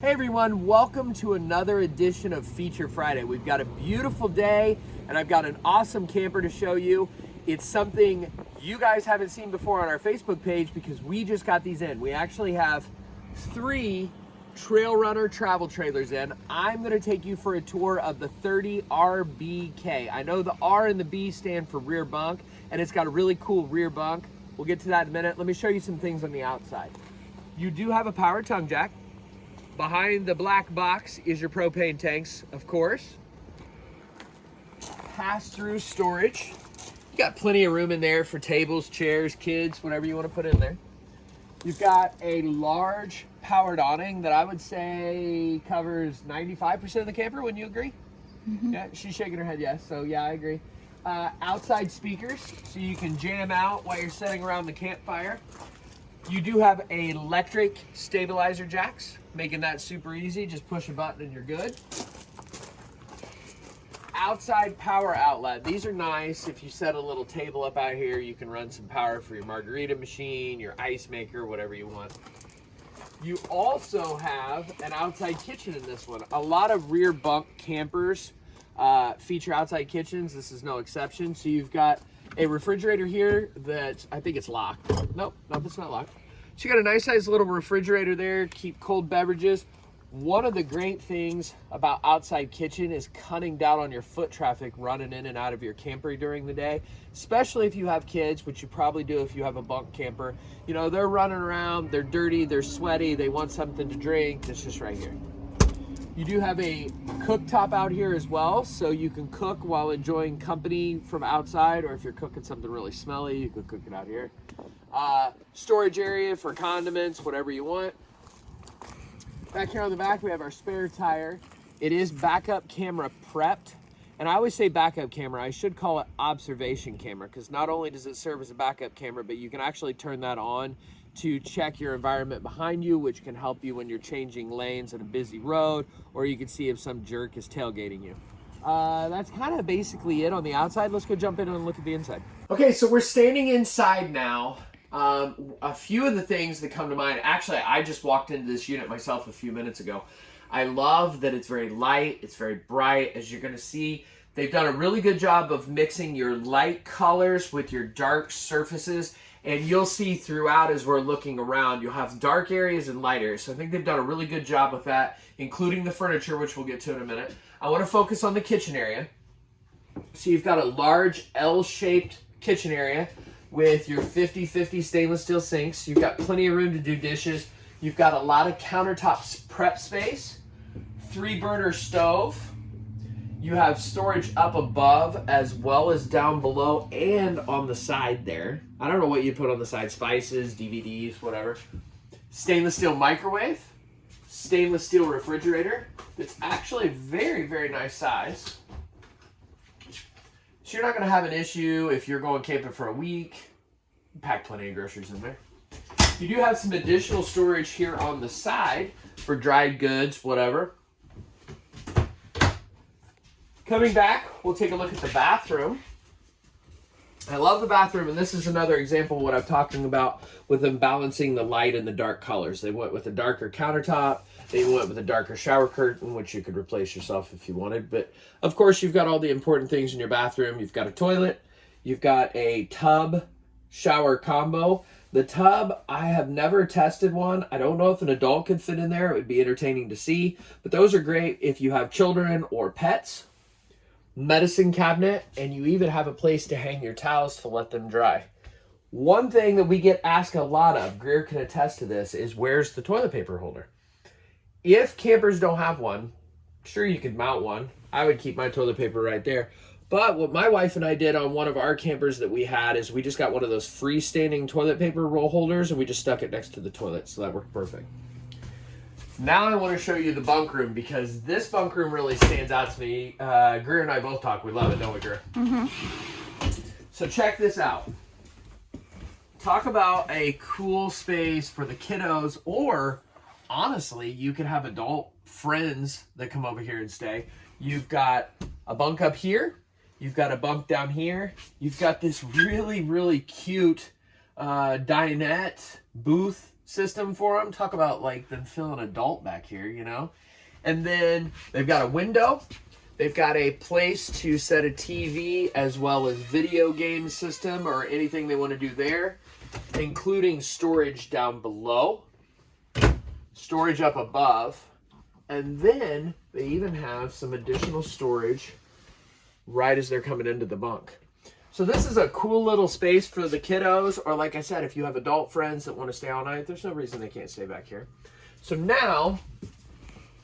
Hey everyone, welcome to another edition of Feature Friday. We've got a beautiful day and I've got an awesome camper to show you. It's something you guys haven't seen before on our Facebook page because we just got these in. We actually have three Trail Runner travel trailers in. I'm gonna take you for a tour of the 30RBK. I know the R and the B stand for rear bunk and it's got a really cool rear bunk. We'll get to that in a minute. Let me show you some things on the outside. You do have a power tongue jack. Behind the black box is your propane tanks, of course. Pass-through storage. You got plenty of room in there for tables, chairs, kids, whatever you want to put in there. You've got a large powered awning that I would say covers 95% of the camper. Wouldn't you agree? Mm -hmm. Yeah, she's shaking her head yes. So yeah, I agree. Uh, outside speakers, so you can jam out while you're sitting around the campfire. You do have electric stabilizer jacks, making that super easy. Just push a button and you're good. Outside power outlet. These are nice. If you set a little table up out here, you can run some power for your margarita machine, your ice maker, whatever you want. You also have an outside kitchen in this one. A lot of rear bunk campers uh, feature outside kitchens. This is no exception. So you've got a refrigerator here that I think it's locked. Nope, nope, it's not locked. So you got a nice size little refrigerator there, keep cold beverages. One of the great things about outside kitchen is cutting down on your foot traffic running in and out of your camper during the day, especially if you have kids, which you probably do if you have a bunk camper. You know, they're running around, they're dirty, they're sweaty, they want something to drink. It's just right here. You do have a cooktop out here as well, so you can cook while enjoying company from outside, or if you're cooking something really smelly, you can cook it out here. Uh, storage area for condiments, whatever you want. Back here on the back, we have our spare tire. It is backup camera prepped. And I always say backup camera, I should call it observation camera because not only does it serve as a backup camera, but you can actually turn that on to check your environment behind you, which can help you when you're changing lanes at a busy road, or you can see if some jerk is tailgating you. Uh, that's kind of basically it on the outside. Let's go jump in and look at the inside. Okay, so we're standing inside now. Um, a few of the things that come to mind, actually, I just walked into this unit myself a few minutes ago. I love that it's very light, it's very bright, as you're gonna see. They've done a really good job of mixing your light colors with your dark surfaces and you'll see throughout as we're looking around, you'll have dark areas and light areas. So I think they've done a really good job with that, including the furniture, which we'll get to in a minute. I want to focus on the kitchen area. So you've got a large L-shaped kitchen area with your 50-50 stainless steel sinks. You've got plenty of room to do dishes. You've got a lot of countertop prep space, three burner stove, you have storage up above as well as down below and on the side there. I don't know what you put on the side, spices, DVDs, whatever. Stainless steel microwave, stainless steel refrigerator. It's actually very, very nice size. So you're not gonna have an issue if you're going camping for a week. Pack plenty of groceries in there. You do have some additional storage here on the side for dried goods, whatever. Coming back, we'll take a look at the bathroom. I love the bathroom, and this is another example of what I'm talking about with them balancing the light and the dark colors. They went with a darker countertop. They went with a darker shower curtain, which you could replace yourself if you wanted. But, of course, you've got all the important things in your bathroom. You've got a toilet. You've got a tub shower combo. The tub, I have never tested one. I don't know if an adult could fit in there. It would be entertaining to see. But those are great if you have children or pets medicine cabinet, and you even have a place to hang your towels to let them dry. One thing that we get asked a lot of, Greer can attest to this, is where's the toilet paper holder? If campers don't have one, sure you could mount one. I would keep my toilet paper right there. But what my wife and I did on one of our campers that we had is we just got one of those freestanding toilet paper roll holders and we just stuck it next to the toilet. So that worked perfect. Now I want to show you the bunk room because this bunk room really stands out to me. Uh, Greer and I both talk. We love it, don't we, Greer? Mm-hmm. So check this out. Talk about a cool space for the kiddos or honestly, you could have adult friends that come over here and stay. You've got a bunk up here. You've got a bunk down here. You've got this really, really cute uh, dinette booth system for them. Talk about like them feeling adult back here, you know? And then they've got a window. They've got a place to set a TV as well as video game system or anything they want to do there, including storage down below, storage up above, and then they even have some additional storage right as they're coming into the bunk. So this is a cool little space for the kiddos, or like I said, if you have adult friends that want to stay all night, there's no reason they can't stay back here. So now,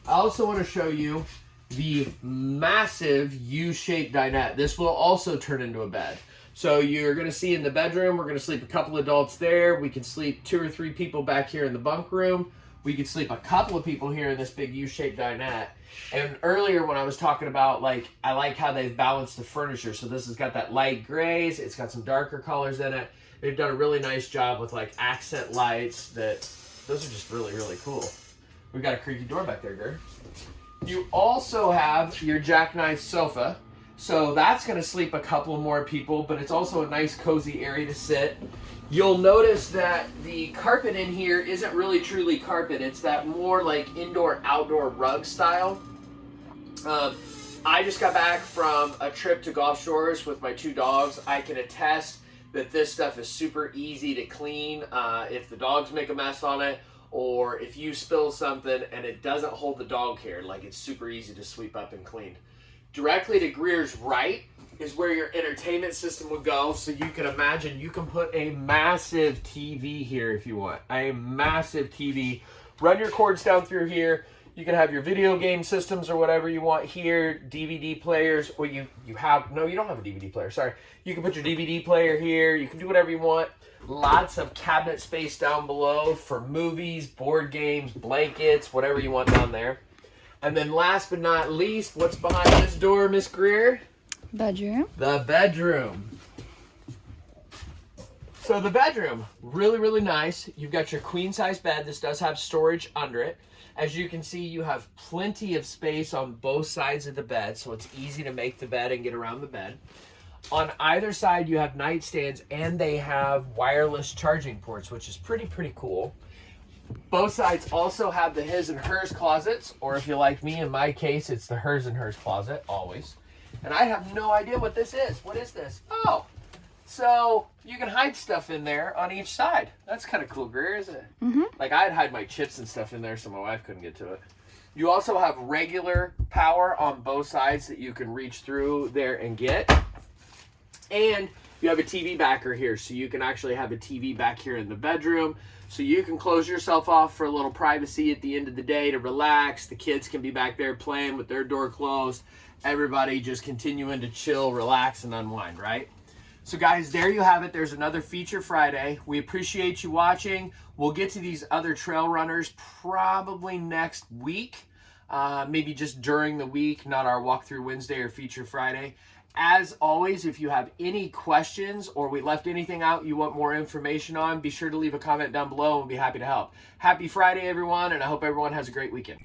I also want to show you the massive U-shaped dinette. This will also turn into a bed. So you're going to see in the bedroom, we're going to sleep a couple adults there. We can sleep two or three people back here in the bunk room. We could sleep a couple of people here in this big U-shaped dinette. And earlier when I was talking about like, I like how they've balanced the furniture. So this has got that light grays. It's got some darker colors in it. They've done a really nice job with like accent lights that, those are just really, really cool. We've got a creaky door back there, Gert. You also have your jackknife sofa. So that's going to sleep a couple more people, but it's also a nice cozy area to sit. You'll notice that the carpet in here isn't really truly carpet. It's that more like indoor outdoor rug style. Um, I just got back from a trip to Gulf Shores with my two dogs. I can attest that this stuff is super easy to clean. Uh, if the dogs make a mess on it, or if you spill something and it doesn't hold the dog hair, like it's super easy to sweep up and clean. Directly to Greer's right is where your entertainment system would go. So you can imagine you can put a massive TV here if you want. A massive TV. Run your cords down through here. You can have your video game systems or whatever you want here, DVD players, or you, you have, no, you don't have a DVD player, sorry. You can put your DVD player here. You can do whatever you want. Lots of cabinet space down below for movies, board games, blankets, whatever you want down there. And then last but not least, what's behind this door, Miss Greer? Bedroom. The bedroom. So the bedroom, really, really nice. You've got your queen size bed. This does have storage under it. As you can see, you have plenty of space on both sides of the bed, so it's easy to make the bed and get around the bed. On either side, you have nightstands, and they have wireless charging ports, which is pretty, pretty cool. Both sides also have the his and hers closets, or if you like me, in my case, it's the hers and hers closet, always. And I have no idea what this is. What is this? Oh, so you can hide stuff in there on each side. That's kind of cool, Greer, isn't it? Mm-hmm. Like I'd hide my chips and stuff in there so my wife couldn't get to it. You also have regular power on both sides that you can reach through there and get. And you have a TV backer here, so you can actually have a TV back here in the bedroom. So you can close yourself off for a little privacy at the end of the day to relax. The kids can be back there playing with their door closed. Everybody just continuing to chill, relax, and unwind, right? So guys, there you have it. There's another Feature Friday. We appreciate you watching. We'll get to these other trail runners probably next week. Uh, maybe just during the week, not our walkthrough Wednesday or Feature Friday. As always, if you have any questions or we left anything out you want more information on, be sure to leave a comment down below and we'll be happy to help. Happy Friday, everyone, and I hope everyone has a great weekend.